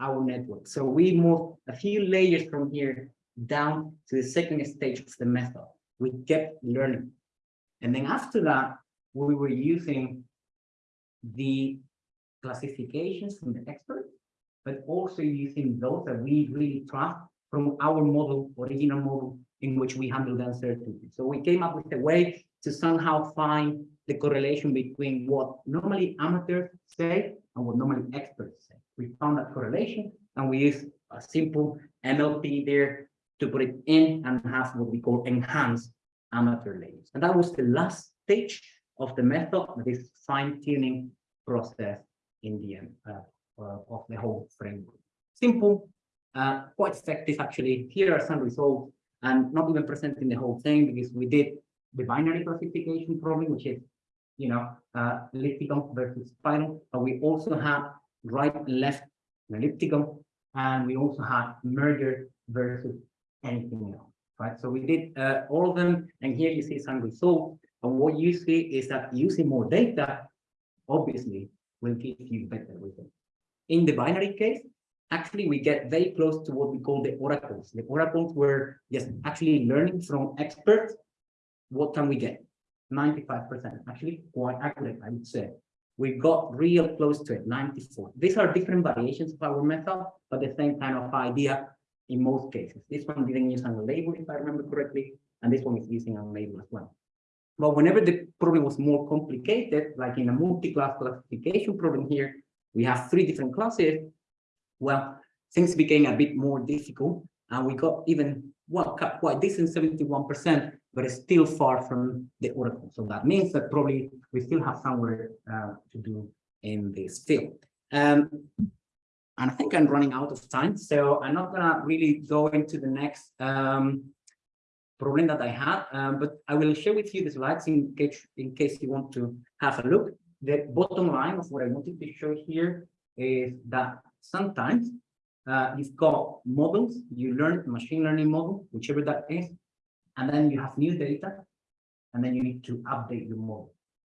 our network. So we move a few layers from here down to the second stage of the method. We kept learning. And then after that, we were using the classifications from the experts, but also using those that we really trust from our model, original model, in which we handle the uncertainty. So we came up with a way to somehow find the correlation between what normally amateurs say and what normally experts say. We found that correlation and we used a simple NLP there to put it in and have what we call enhanced amateur labels. And that was the last stage of the method, this fine-tuning process in the end uh, uh, of the whole framework. Simple, uh, quite effective actually. Here are some results and not even presenting the whole thing because we did the binary classification problem, which is, you know, uh, elliptical versus spiral, but we also have right and left elliptical, and we also have merger versus anything else. right? So we did uh, all of them, and here you see some results. And what you see is that using more data, obviously, will give you better results. In the binary case, actually, we get very close to what we call the oracles. The oracles were just actually learning from experts. What can we get? 95%, actually quite accurate, I would say. We got real close to it, 94. These are different variations of our method, but the same kind of idea in most cases. This one didn't use unlabeled, if I remember correctly, and this one is using unlabeled as well. But whenever the problem was more complicated, like in a multi-class classification problem here, we have three different classes. Well, things became a bit more difficult, and we got even well quite decent 71%, but it's still far from the oracle. So that means that probably we still have somewhere uh, to do in this field. Um, and I think I'm running out of time, so I'm not gonna really go into the next um, problem that I had, um, but I will share with you the slides in case in case you want to have a look. The bottom line of what I wanted to show here is that sometimes uh, you've got models, you learn machine learning model, whichever that is, and then you have new data, and then you need to update your model.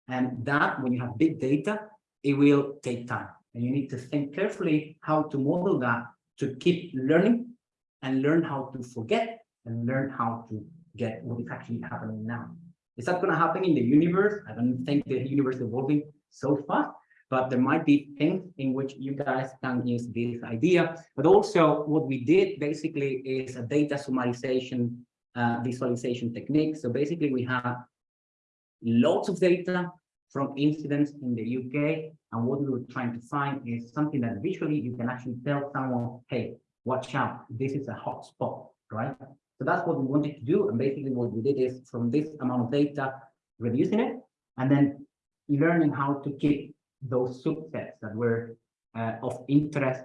And that, when you have big data, it will take time. And you need to think carefully how to model that to keep learning and learn how to forget and learn how to get what is actually happening now. Is that going to happen in the universe? I don't think the universe is evolving so fast, but there might be things in which you guys can use this idea. But also what we did basically is a data summarization uh, visualization technique. So basically we have lots of data from incidents in the UK. And what we were trying to find is something that visually you can actually tell someone, hey, watch out, this is a hot spot, right? So that's what we wanted to do. And basically what we did is from this amount of data, reducing it, and then learning how to keep those subsets that were uh, of interest,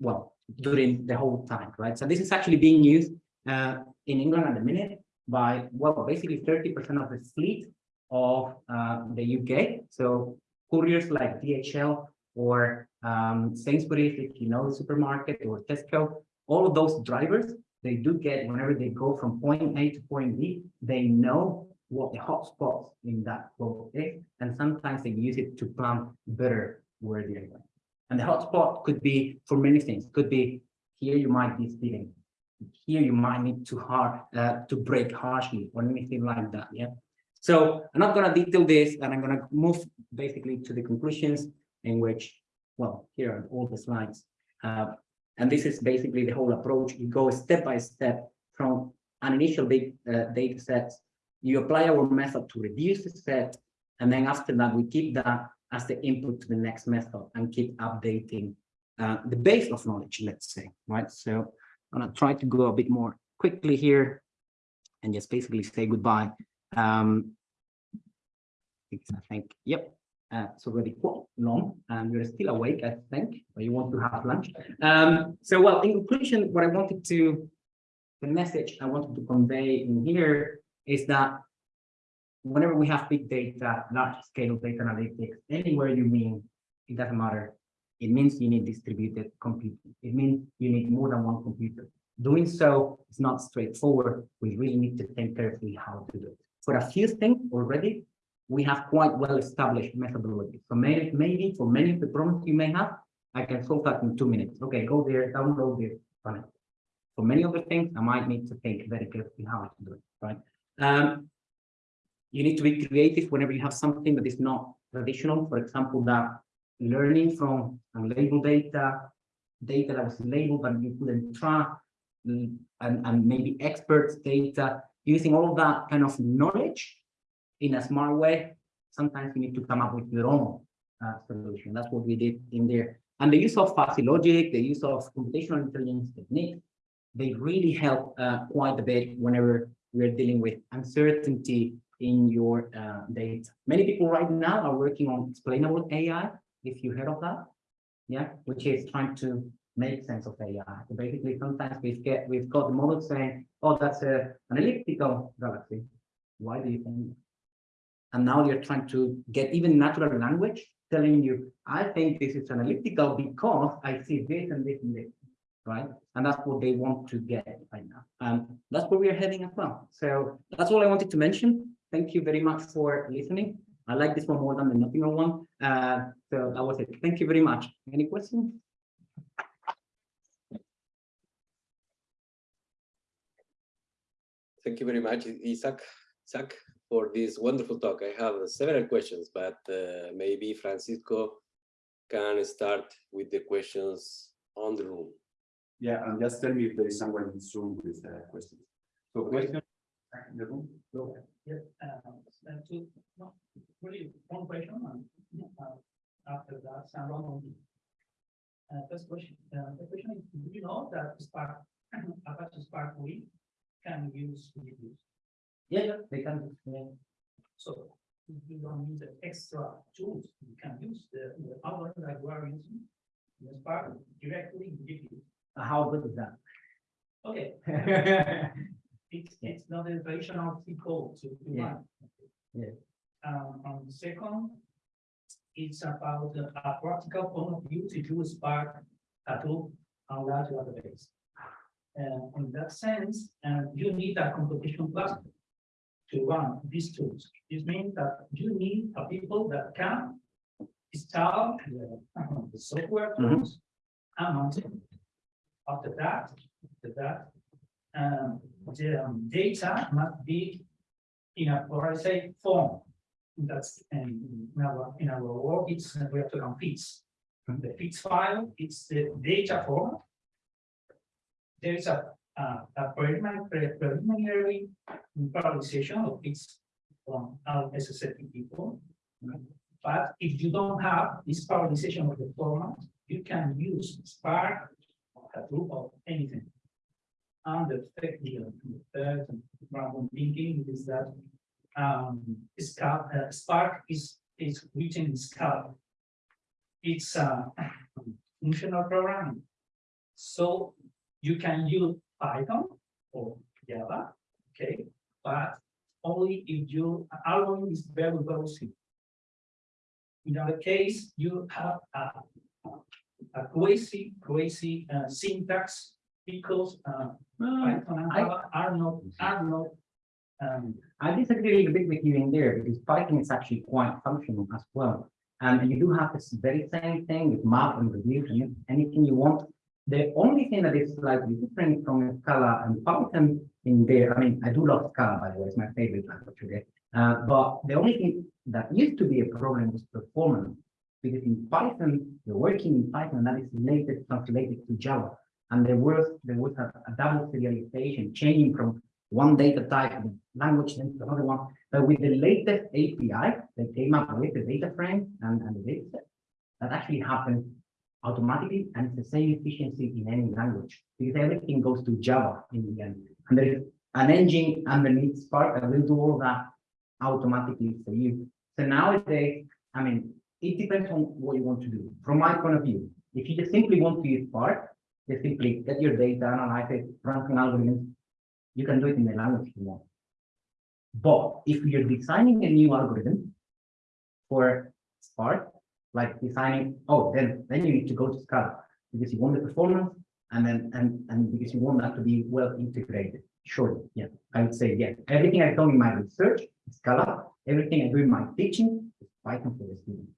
well, during the whole time, right? So this is actually being used uh, in England at the minute by, well, basically 30% of the fleet of uh, the UK. So couriers like DHL or um, Sainsbury's, if you know the supermarket or Tesco, all of those drivers, they do get whenever they go from point A to point B, they know what the hotspots in that flow is, and sometimes they use it to plan better where they're going. And the hotspot could be for many things. Could be here you might be speeding. Here you might need to hard uh, to brake harshly or anything like that. Yeah. So I'm not going to detail this, and I'm going to move basically to the conclusions in which, well, here are all the slides. Uh, and this is basically the whole approach. You go step by step from an initial big uh, data set. You apply our method to reduce the set. And then after that, we keep that as the input to the next method and keep updating uh, the base of knowledge, let's say, right? So I'm going to try to go a bit more quickly here and just basically say goodbye. Um, I think, yep, uh, it's already quite long and you're still awake, I think, or you want to have lunch. Um, so, well, in conclusion, what I wanted to, the message I wanted to convey in here is that whenever we have big data, large scale data analytics, anywhere you mean, it doesn't matter. It means you need distributed computing. It means you need more than one computer. Doing so is not straightforward. We really need to think carefully how to do it. For a few things already, we have quite well-established methodology. So maybe, maybe for many of the problems you may have, I can solve that in two minutes. Okay, go there, download this, run it. For many other things, I might need to think very carefully how to do it, right? Um, you need to be creative whenever you have something that is not traditional. For example, that learning from unlabeled data, data that was labeled but you couldn't track, mm, and, and maybe experts data, using all of that kind of knowledge in a smart way, sometimes you need to come up with your own uh, solution. That's what we did in there. And the use of fuzzy logic, the use of computational intelligence techniques, they really help uh, quite a bit whenever we're dealing with uncertainty in your uh, data. Many people right now are working on explainable AI, if you heard of that, yeah, which is trying to make sense of AI. So basically, sometimes we get we've got the model saying, "Oh, that's a an elliptical galaxy." Why do you think? And now you're trying to get even natural language telling you, "I think this is an elliptical because I see this and this and this." right? And that's what they want to get right now. And that's where we are heading as well. So that's all I wanted to mention. Thank you very much for listening. I like this one more than the Nottingham one. Uh, so that was it. Thank you very much. Any questions? Thank you very much, Isaac, Isaac, for this wonderful talk. I have several questions, but uh, maybe Francisco can start with the questions on the room. Yeah, and just tell me if there is someone in Zoom with a question. So question in the room? Go ahead. Yeah, uh, uh, no, really, one question, and, uh, after that, San Ramon. Uh, first question, uh, the question is, do you know that Spark, Apache Spark we can use reviews? Yeah, yeah, they can. yeah. So if you don't use the extra tools, you can use the, the other that you are using. The Spark directly give you. How good is that? Okay, it's, it's not a traditional code to. to Yeah. Yeah. Um, and second, it's about a practical point of view to do Spark Hadoop on large database. And in that sense, uh, you need a computation cluster to run these tools. This means that you need a people that can install the, uh, the software Mhm. tools and mount it. After that, after that, um, the um, data must be in a, or I say, form. That's, um, in our, in our work, it's, uh, we have to run FITS. The FITS file, it's the data format. There is a, uh, a preliminary, pre- preliminary parallelization of FITS from our SSL people. But if you don't have this parallelization of the format, you can use Spark, or Hadoop, or anything. And the third, the third problem thinking is that um, Scala, uh, Spark is, is written in Scala. It's a functional programming. So you can use Python or Java, okay, but only if your algorithm is very, very simple. In other case, you have a, a crazy, crazy uh, syntax because uh, Python and I- are not, are not um, I disagree a little bit with you in there because Python is actually quite functional as well. And you do have this very same thing with map and reduce and anything you want. The only thing that is slightly different from Scala and Python in there, I mean, I do love Scala, by the way, it's my favorite language, okay? Uh, but the only thing that used to be a problem was performance. Because in Python, you're working in Python that is later translated to Java. And there was, there was a, a double serialization changing from one data type language then to another one. But with the latest API, they came up with the data frame and, and the data set. That actually happens automatically and it's the same efficiency in any language because everything goes to Java in the end. And there is an engine underneath Spark that will do all that automatically for you. So nowadays, I mean, it depends on what you want to do. From my point of view, if you just simply want to use Spark, just simply get your data, analyze it, run some algorithms, you can do it in the language you want. But if you're designing a new algorithm for Spark, like designing, oh, then then you need to go to Scala because you want the performance and then and and because you want that to be well integrated. Sure, yeah, I would say yeah. Everything I've done in my research, is Scala. Everything I do in my teaching is Python for the student.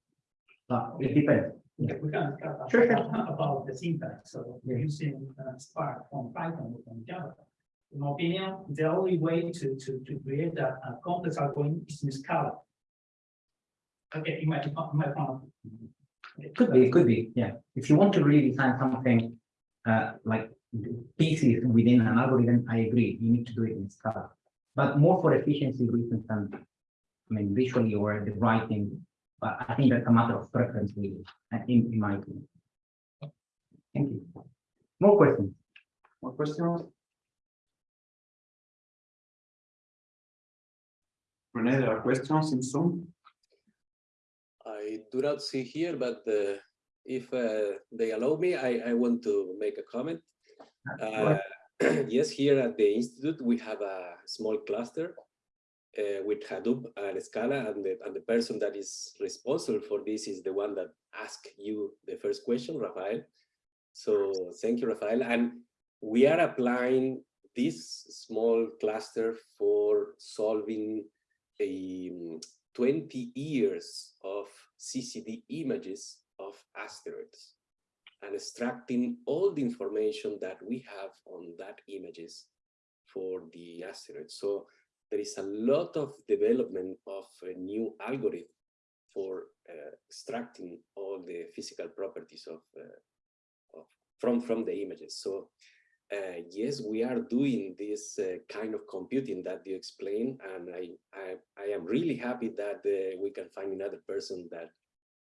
But it depends. Yeah, we can talk Sure, about, about the syntax, so we're using uh, Spark from Python or from Java. In my opinion, the only way to, to, to create a, a complex algorithm is in Scala. Okay, in my, in my point. Okay, Could be, it could be, yeah. If you want to really design something uh, like pieces within an algorithm, I agree, you need to do it in Scala. But more for efficiency reasons than, I mean, visually or the writing. But I think that's a matter of preference, really, uh, in, in my opinion. Thank you. More questions? More questions? Rene, there are questions in Zoom? I do not see here, but uh, if uh, they allow me, I, I want to make a comment. Uh, yes, here at the Institute, we have a small cluster uh, with Hadoop and Scala, and the, and the person that is responsible for this is the one that asked you the first question, Rafael. So thank you, Rafael. And we are applying this small cluster for solving a 20 years of CCD images of asteroids and extracting all the information that we have on that images for the asteroids. So there is a lot of development of a new algorithm for uh, extracting all the physical properties of, uh, of from from the images. So uh, yes, we are doing this uh, kind of computing that you explained, and I I, I am really happy that uh, we can find another person that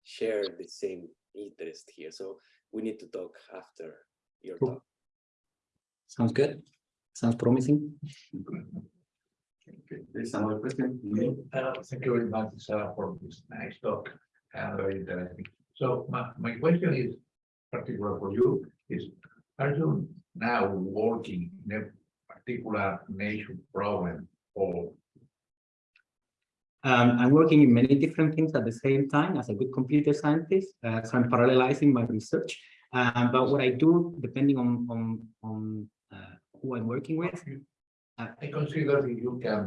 share the same interest here. So we need to talk after your Cool. talk. Sounds good. Sounds promising. Okay, there's another question. Emilio? Uh, thank you very much, Sarah, for this nice talk and very interesting. So my, my question is particular for you is, are you now working in a particular nation problem or Um, I'm working in many different things at the same time as a good computer scientist. Uh, so I'm parallelizing my research. Um, but what I do, depending on on on uh, who I'm working with, I consider you can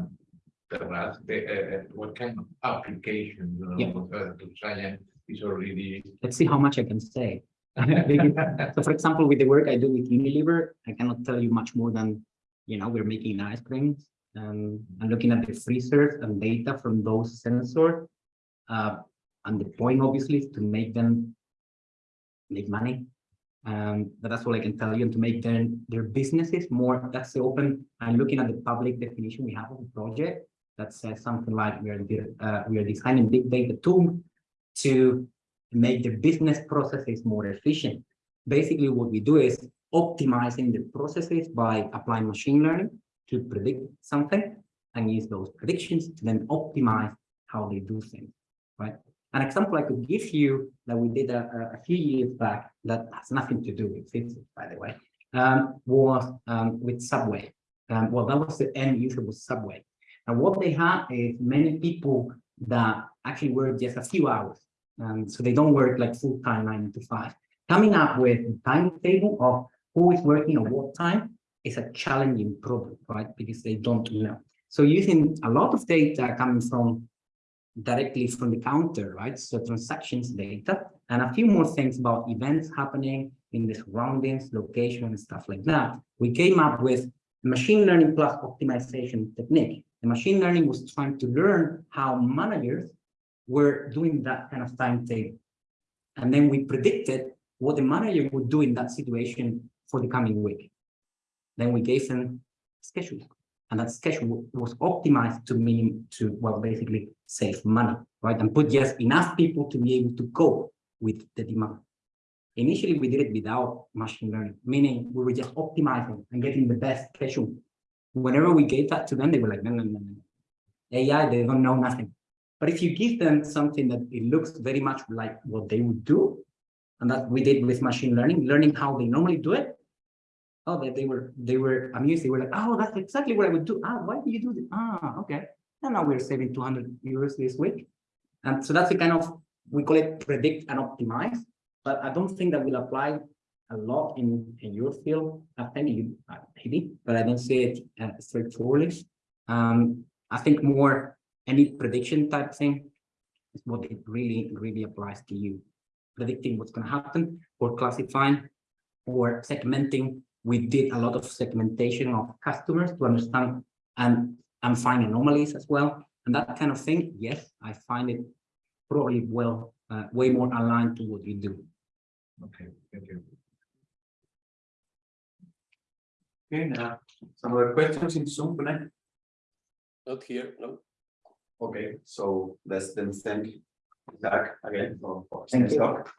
tell us the, uh, what kind of application, you Yeah. know, uh, to science is already. let's see how much I can say. so for example, with the work I do with Unilever, I cannot tell you much more than, you know, we're making ice creams um, and looking at the freezers and data from those sensors. Uh, and the point obviously is to make them make money. Um, but that's all I can tell you and to make their, their businesses more, that's the open, I'm looking at the public definition we have of the project that says something like we are, uh, we are designing big data tool to make the business processes more efficient. Basically, what we do is optimizing the processes by applying machine learning to predict something and use those predictions to then optimize how they do things, right? An example I could give you that we did a, a- few years back that has nothing to do with physics, by the way, um, was um, with Subway. Um, well, that was the end user was Subway. And what they had is many people that actually work just a few hours um, so they don't work like full time nine to five. Coming up with a timetable of who is working at what time is a challenging problem, right? Because they don't know. So using a lot of data coming from directly from the counter, right? So transactions data and a few more things about events happening in the surroundings, location and stuff like that. We came up with machine learning plus optimization technique. The machine learning was trying to learn how managers were doing that kind of timetable. And then we predicted what the manager would do in that situation for the coming week. Then we gave them schedule. And that schedule was optimized to mean to, well, basically save money, right? And put just enough people to be able to cope with the demand. Initially, we did it without machine learning, meaning we were just optimizing and getting the best schedule. Whenever we gave that to them, they were like, no, no, no, no. AI, they don't know nothing. But if you give them something that it looks very much like what they would do, and that we did with machine learning, learning how they normally do it. Oh, they, they were they were amused. They were like, oh, that's exactly what I would do. Ah, why do you do this? Ah, okay. And now we're saving 200 euros this week. And so that's the kind of we call it predict and optimize. But I don't think that will apply a lot in, in your field. I think you uh, maybe, but I don't see it uh, straightforwardly. Um, I think more any prediction type thing is what it really, really applies to you. Predicting what's going to happen or classifying or segmenting. We did a lot of segmentation of customers to understand and, and find anomalies as well. And that kind of thing, yes, I find it probably well, uh, way more aligned to what you do. Okay, thank you. Okay, now, some other questions in Zoom connect? Not here, no. Okay, so let's then thank Zach again for. for Thank you. talk.